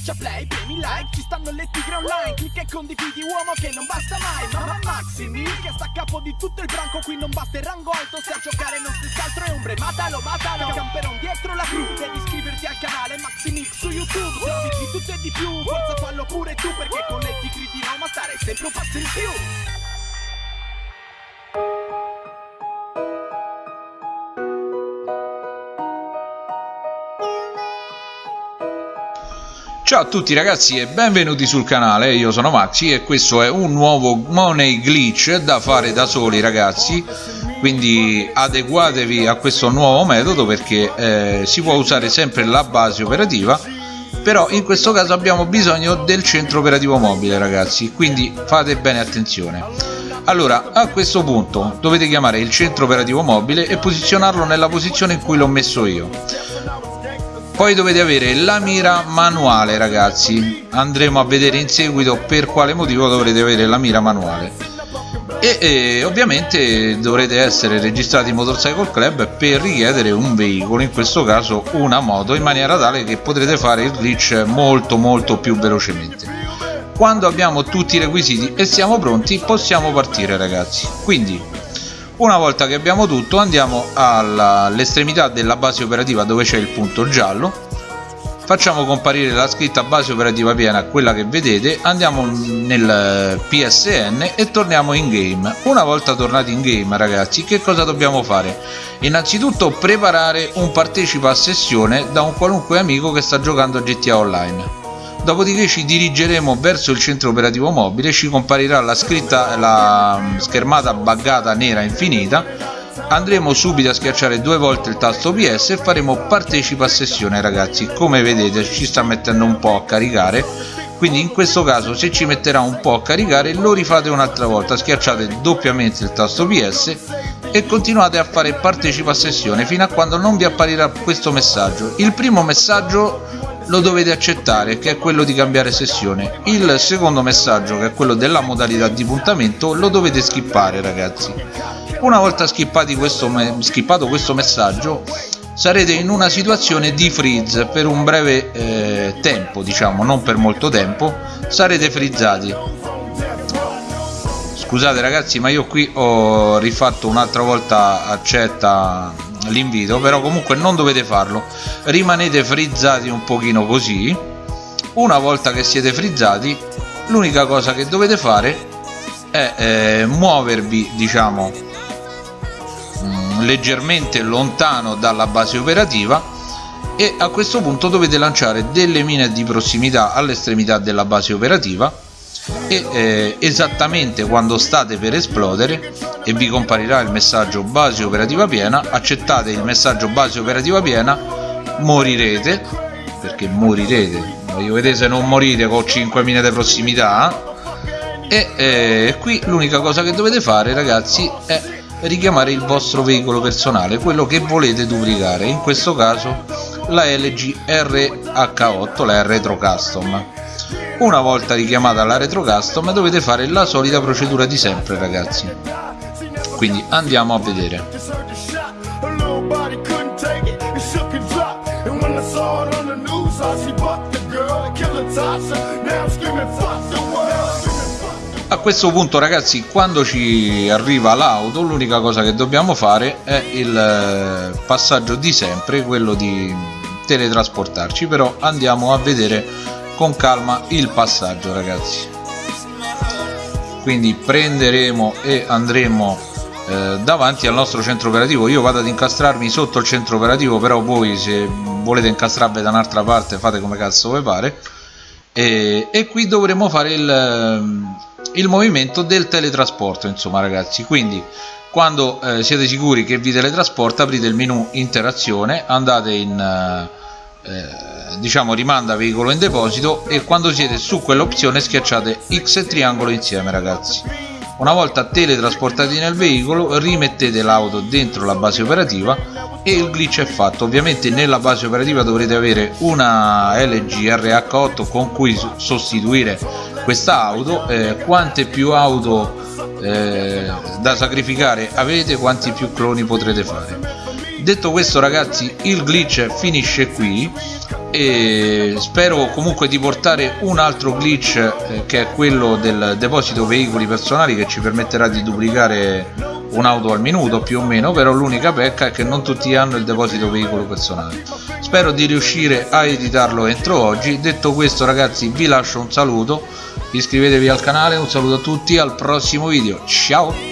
Schiaccia play, premi like, ci stanno le tigre online Clicca e condividi uomo che non basta mai Mamma Maximi che sta a capo di tutto il branco Qui non basta il rango alto, se a giocare non stessi altro è ombre Matalo, matalo, camperon dietro la crew Devi iscriverti al canale Maximix su YouTube Servizi di tutto e di più, forza fallo pure tu Perché con le tigre di Roma stare sempre un passo in più Ciao a tutti ragazzi e benvenuti sul canale, io sono Maxi e questo è un nuovo Money Glitch da fare da soli ragazzi. Quindi adeguatevi a questo nuovo metodo perché eh, si può usare sempre la base operativa però in questo caso abbiamo bisogno del centro operativo mobile ragazzi. Quindi fate bene attenzione. Allora a questo punto dovete chiamare il centro operativo mobile e posizionarlo nella posizione in cui l'ho messo io poi dovete avere la mira manuale ragazzi. Andremo a vedere in seguito per quale motivo dovrete avere la mira manuale. E, e ovviamente dovrete essere registrati in Motorcycle Club per richiedere un veicolo in questo caso una moto in maniera tale che potrete fare il glitch molto molto più velocemente. Quando abbiamo tutti i requisiti e siamo pronti possiamo partire ragazzi. Quindi una volta che abbiamo tutto andiamo all'estremità della base operativa dove c'è il punto giallo. Facciamo comparire la scritta base operativa piena quella che vedete. Andiamo nel PSN e torniamo in game. Una volta tornati in game ragazzi che cosa dobbiamo fare? Innanzitutto preparare un partecipa a sessione da un qualunque amico che sta giocando a GTA Online dopodiché ci dirigeremo verso il centro operativo mobile ci comparirà la scritta la schermata buggata nera infinita. Andremo subito a schiacciare due volte il tasto PS e faremo partecipa a sessione ragazzi. Come vedete ci sta mettendo un po' a caricare. Quindi in questo caso se ci metterà un po' a caricare lo rifate un'altra volta. Schiacciate doppiamente il tasto PS e continuate a fare partecipa a sessione fino a quando non vi apparirà questo messaggio. Il primo messaggio lo dovete accettare che è quello di cambiare sessione. Il secondo messaggio che è quello della modalità di puntamento lo dovete skippare ragazzi. Una volta questo skippato questo messaggio sarete in una situazione di freeze per un breve eh, tempo diciamo non per molto tempo sarete frizzati. Scusate ragazzi ma io qui ho rifatto un'altra volta accetta l'invito però comunque non dovete farlo. Rimanete frizzati un pochino così. Una volta che siete frizzati l'unica cosa che dovete fare è eh, muovervi diciamo mh, mm, leggermente lontano dalla base operativa e a questo punto dovete lanciare delle mine di prossimità all'estremità della base operativa e eh, esattamente quando state per esplodere e vi comparirà il messaggio base operativa piena accettate il messaggio base operativa piena morirete perché morirete. Voglio vedere se non morite con 5 mine di prossimità e eh, qui l'unica cosa che dovete fare ragazzi è richiamare il vostro veicolo personale quello che volete duplicare. In questo caso la LG RH8 la Retro Custom una volta richiamata la retro custom dovete fare la solita procedura di sempre ragazzi. Quindi andiamo a vedere. A questo punto ragazzi quando ci arriva l'auto l'unica cosa che dobbiamo fare è il eh, passaggio di sempre quello di teletrasportarci. Però andiamo a vedere con calma il passaggio ragazzi. Quindi prenderemo e andremo eh, davanti al nostro centro operativo. Io vado ad incastrarmi sotto il centro operativo però voi se volete incastrarvi da un'altra parte fate come cazzo vi pare. E, e qui dovremo fare il, il, movimento del teletrasporto insomma ragazzi. Quindi quando eh, siete sicuri che vi teletrasporta aprite il menu interazione andate in eh, diciamo rimanda veicolo in deposito e quando siete su quell'opzione schiacciate X e triangolo insieme ragazzi. Una volta teletrasportati nel veicolo rimettete l'auto dentro la base operativa e il glitch è fatto. Ovviamente nella base operativa dovrete avere una LG RH8 con cui sostituire questa auto. Eh, quante più auto eh, da sacrificare avete quanti più cloni potrete fare. Detto questo ragazzi il glitch finisce qui e spero comunque di portare un altro glitch eh, che è quello del deposito veicoli personali che ci permetterà di duplicare un'auto al minuto più o meno però l'unica pecca è che non tutti hanno il deposito veicolo personale. Spero di riuscire a editarlo entro oggi. Detto questo ragazzi vi lascio un saluto. Iscrivetevi al canale. Un saluto a tutti. Al prossimo video. Ciao